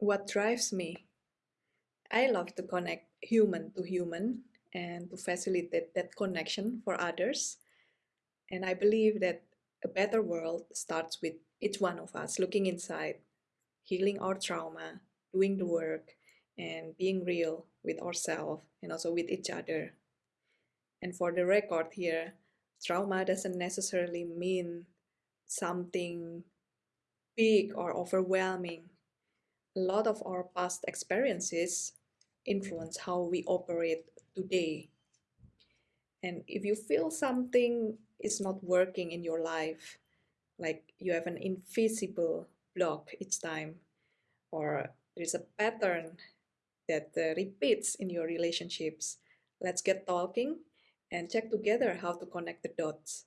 what drives me. I love to connect human to human and to facilitate that connection for others. And I believe that a better world starts with each one of us looking inside, healing our trauma, doing the work, and being real with ourselves and also with each other. And for the record here, trauma doesn't necessarily mean something big or overwhelming. A lot of our past experiences influence how we operate today. And if you feel something is not working in your life, like you have an invisible block each time, or there's a pattern that uh, repeats in your relationships, let's get talking and check together how to connect the dots.